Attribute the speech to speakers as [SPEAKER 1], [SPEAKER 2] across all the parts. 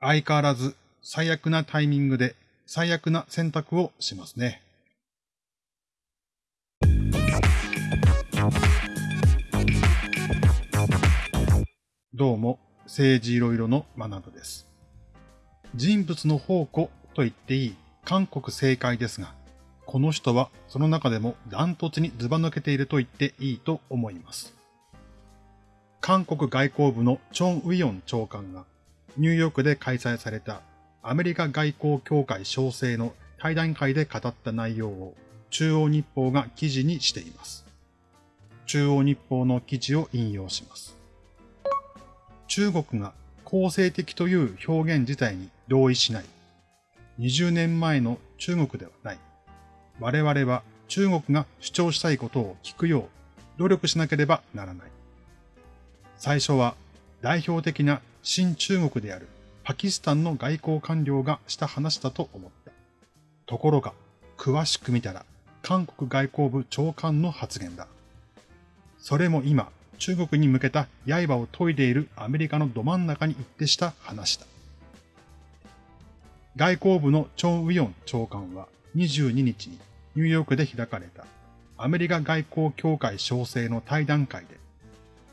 [SPEAKER 1] 相変わらず最悪なタイミングで最悪な選択をしますね。どうも、政治いろいろのマナドです。人物の宝庫と言っていい韓国正解ですが、この人はその中でもダントツにズバ抜けていると言っていいと思います。韓国外交部のチョン・ウィヨン長官がニューヨークで開催されたアメリカ外交協会小生の対談会で語った内容を中央日報が記事にしています。中央日報の記事を引用します。中国が公正的という表現自体に同意しない。20年前の中国ではない。我々は中国が主張したいことを聞くよう努力しなければならない。最初は代表的な新中国であるパキスタンの外交官僚がした話だと思った。ところが、詳しく見たら韓国外交部長官の発言だ。それも今、中国に向けた刃を研いでいるアメリカのど真ん中に行ってした話だ。外交部のチョン・ウィヨン長官は22日にニューヨークで開かれたアメリカ外交協会小生の対談会で、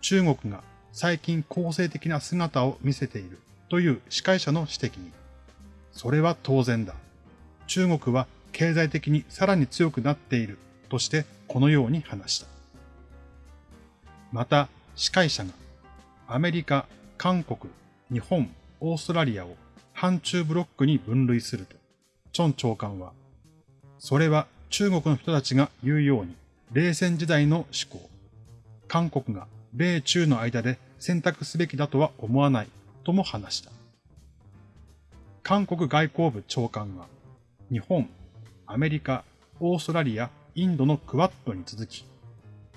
[SPEAKER 1] 中国が最近公正的な姿を見せているという司会者の指摘に、それは当然だ。中国は経済的にさらに強くなっているとしてこのように話した。また、司会者がアメリカ、韓国、日本、オーストラリアを反中ブロックに分類すると、チョン長官は、それは中国の人たちが言うように、冷戦時代の思考。韓国が米中の間で選択すべきだとは思わないとも話した。韓国外交部長官は、日本、アメリカ、オーストラリア、インドのクワッドに続き、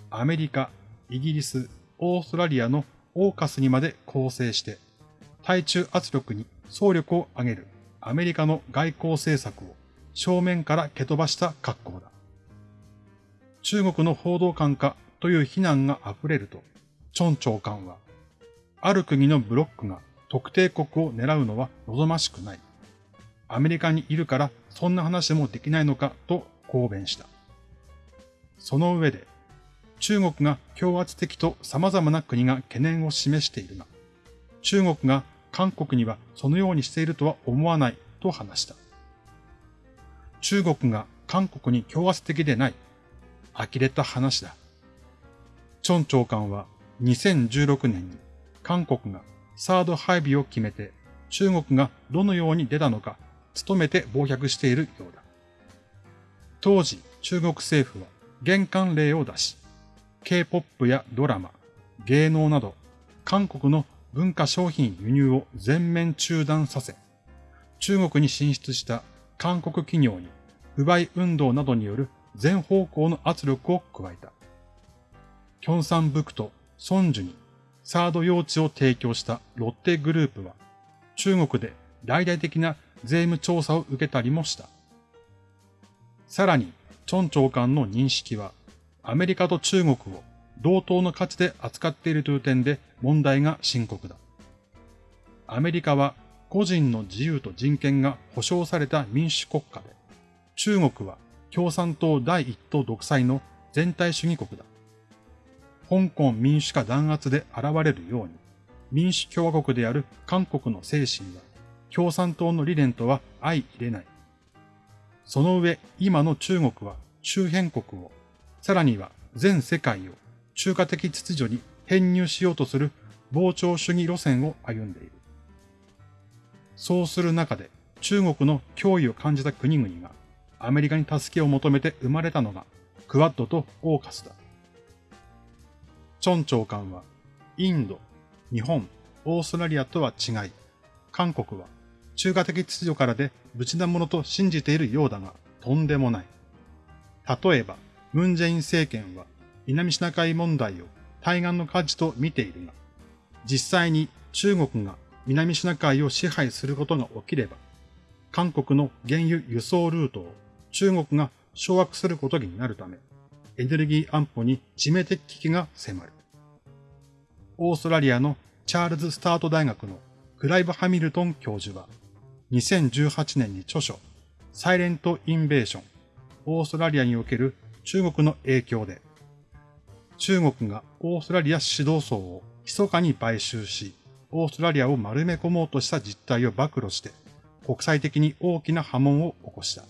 [SPEAKER 1] アメリカ、イギリス、オーストラリアのオーカスにまで構成して、対中圧力に総力を挙げるアメリカの外交政策を正面から蹴飛ばした格好だ。中国の報道官かという非難が溢れると、チョン長官は、ある国のブロックが特定国を狙うのは望ましくない。アメリカにいるからそんな話でもできないのかと公弁した。その上で、中国が強圧的と様々な国が懸念を示しているが、中国が韓国にはそのようにしているとは思わないと話した。中国が韓国に強圧的でない。呆れた話だ。チョン長官は2016年に韓国がサード配備を決めて中国がどのように出たのか努めて暴虐しているようだ。当時中国政府は玄関例を出し、K-POP やドラマ、芸能など韓国の文化商品輸入を全面中断させ、中国に進出した韓国企業に不買運動などによる全方向の圧力を加えた。キョンサンブクソンジュにサード用地を提供したロッテグループは中国で大々的な税務調査を受けたりもした。さらに、チョン長官の認識はアメリカと中国を同等の価値で扱っているという点で問題が深刻だ。アメリカは個人の自由と人権が保障された民主国家で、中国は共産党第一党独裁の全体主義国だ。香港民主化弾圧で現れるように、民主共和国である韓国の精神は、共産党の理念とは相入れない。その上、今の中国は周辺国を、さらには全世界を中華的秩序に編入しようとする膨張主義路線を歩んでいる。そうする中で中国の脅威を感じた国々がアメリカに助けを求めて生まれたのがクワッドとオーカスだ。チョン長官は、インド、日本、オーストラリアとは違い、韓国は中華的秩序からで無事なものと信じているようだが、とんでもない。例えば、ムンジェイン政権は南シナ海問題を対岸の火事と見ているが、実際に中国が南シナ海を支配することが起きれば、韓国の原油輸送ルートを中国が掌握することになるため、エネルギー安保に致命的危機が迫る。オーストラリアのチャールズ・スタート大学のクライブ・ハミルトン教授は、2018年に著書、サイレント・インベーション、オーストラリアにおける中国の影響で、中国がオーストラリア指導層を密かに買収し、オーストラリアを丸め込もうとした実態を暴露して、国際的に大きな波紋を起こした。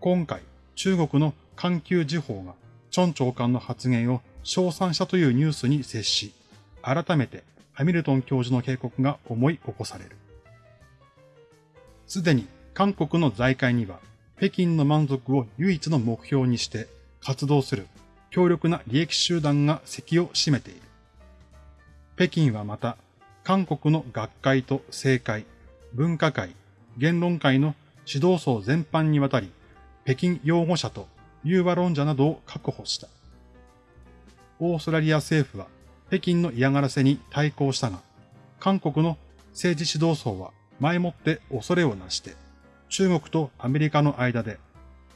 [SPEAKER 1] 今回、中国の環球時報が、チョン長官の発言を称賛したというニュースに接し、改めてハミルトン教授の警告が思い起こされる。すでに韓国の財界には、北京の満足を唯一の目標にして活動する強力な利益集団が席を占めている。北京はまた、韓国の学会と政界、文化会、言論会の指導層全般にわたり、北京擁護者と融和論者などを確保した。オーストラリア政府は北京の嫌がらせに対抗したが、韓国の政治指導層は前もって恐れをなして、中国とアメリカの間で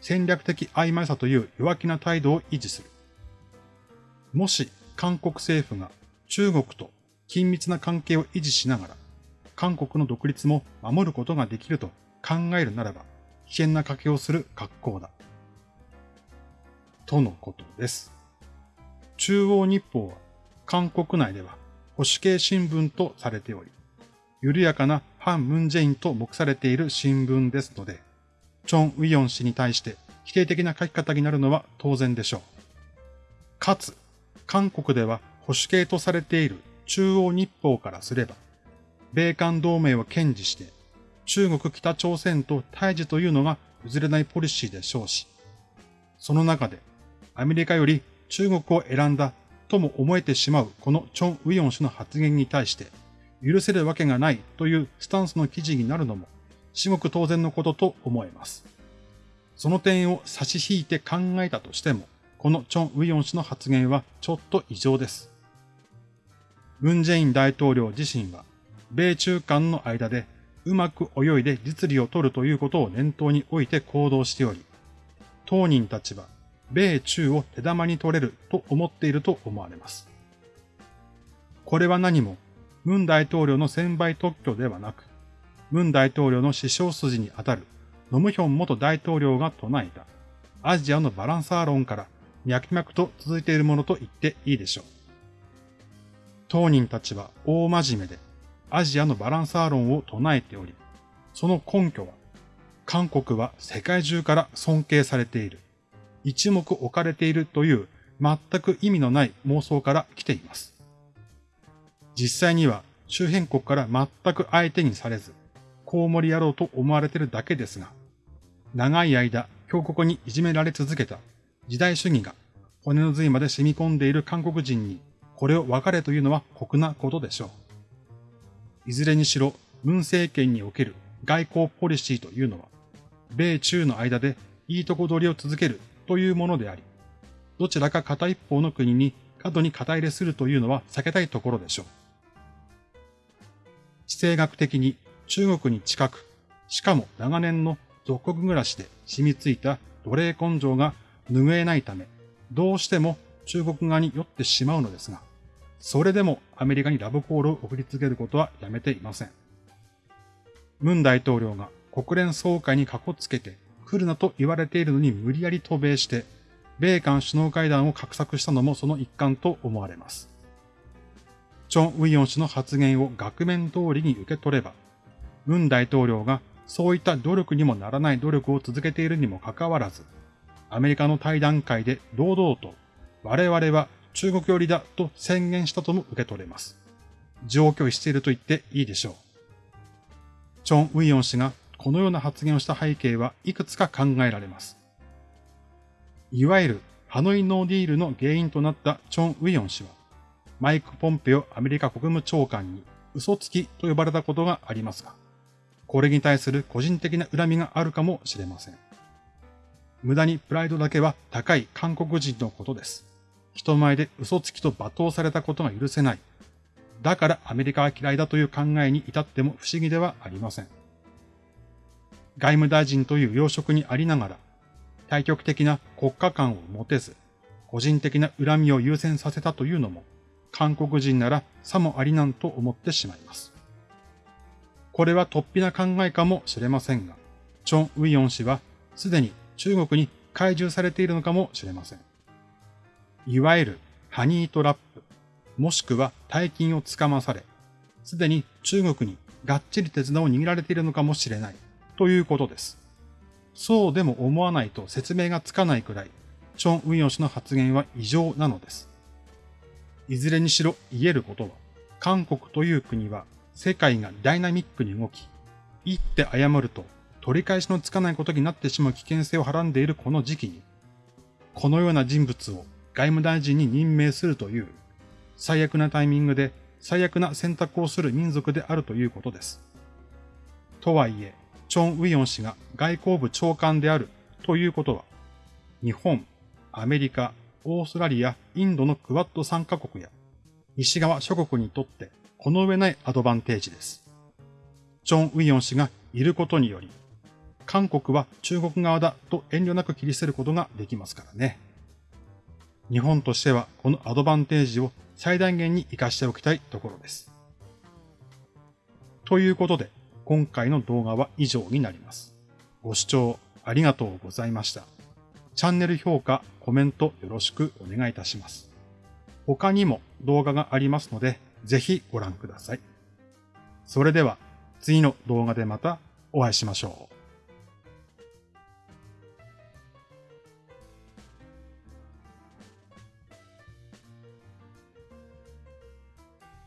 [SPEAKER 1] 戦略的曖昧さという弱気な態度を維持する。もし韓国政府が中国と緊密な関係を維持しながら、韓国の独立も守ることができると考えるならば、危険な賭けをする格好だ。とのことです。中央日報は韓国内では保守系新聞とされており、緩やかな反ムンジェインと目されている新聞ですので、チョン・ウィヨン氏に対して否定的な書き方になるのは当然でしょう。かつ、韓国では保守系とされている中央日報からすれば、米韓同盟を堅持して、中国北朝鮮と対峙というのが譲れないポリシーでしょうし、その中でアメリカより中国を選んだとも思えてしまうこのチョン・ウィヨン氏の発言に対して許せるわけがないというスタンスの記事になるのも至極当然のことと思えます。その点を差し引いて考えたとしても、このチョン・ウィヨン氏の発言はちょっと異常です。ムン・ジェイン大統領自身は、米中間の間でうまく泳いで実利を取るということを念頭に置いて行動しており、当人たちは米中を手玉に取れると思っていると思われます。これは何も、ムン大統領の専売特許ではなく、ムン大統領の師匠筋にあたるノムヒョン元大統領が唱えたアジアのバランサー論から脈々と続いているものと言っていいでしょう。当人たちは大真面目でアジアのバランサー論を唱えており、その根拠は、韓国は世界中から尊敬されている。一目置かれているという全く意味のない妄想から来ています。実際には周辺国から全く相手にされず、コウモリ野郎と思われているだけですが、長い間強国にいじめられ続けた時代主義が骨の髄まで染み込んでいる韓国人にこれを分かれというのは酷なことでしょう。いずれにしろ、文政権における外交ポリシーというのは、米中の間でいいとこ取りを続けるというものであり、どちらか片一方の国に過度に肩入れするというのは避けたいところでしょう。地政学的に中国に近く、しかも長年の属国暮らしで染みついた奴隷根性が拭えないため、どうしても中国側に寄ってしまうのですが、それでもアメリカにラブコールを送り続けることはやめていません。ムン大統領が国連総会にかこつけて来るなと言われているのに無理やり渡米して、米韓首脳会談を画策したのもその一環と思われます。チョン・ウィヨン氏の発言を額面通りに受け取れば、ムン大統領がそういった努力にもならない努力を続けているにもかかわらず、アメリカの対談会で堂々と、我々は中国寄りだと宣言したとも受け取れます。上拒否していると言っていいでしょう。チョン・ウィヨン氏がこのような発言をした背景はいくつか考えられます。いわゆるハノイノーディールの原因となったチョン・ウィヨン氏は、マイク・ポンペオアメリカ国務長官に嘘つきと呼ばれたことがありますが、これに対する個人的な恨みがあるかもしれません。無駄にプライドだけは高い韓国人のことです。人前で嘘つきと罵倒されたことが許せない。だからアメリカは嫌いだという考えに至っても不思議ではありません。外務大臣という要職にありながら、対極的な国家観を持てず、個人的な恨みを優先させたというのも、韓国人ならさもありなんと思ってしまいます。これは突飛な考えかもしれませんが、チョン・ウィヨン氏はすでに中国に懐柔されているのかもしれません。いわゆるハニートラップ、もしくは大金をつかまされ、すでに中国にがっちり手綱を握られているのかもしれないということです。そうでも思わないと説明がつかないくらい、チョン・ウィヨン氏の発言は異常なのです。いずれにしろ言えることは、韓国という国は世界がダイナミックに動き、言って謝ると取り返しのつかないことになってしまう危険性をはらんでいるこの時期に、このような人物を外務大臣に任命するという、最悪なタイミングで最悪な選択をする民族であるということです。とはいえ、チョン・ウィヨン氏が外交部長官であるということは、日本、アメリカ、オーストラリア、インドのクワッド3カ国や西側諸国にとってこの上ないアドバンテージです。チョン・ウィヨン氏がいることにより、韓国は中国側だと遠慮なく切り捨てることができますからね。日本としてはこのアドバンテージを最大限に活かしておきたいところです。ということで、今回の動画は以上になります。ご視聴ありがとうございました。チャンネル評価、コメントよろしくお願いいたします。他にも動画がありますので、ぜひご覧ください。それでは次の動画でまたお会いしましょう。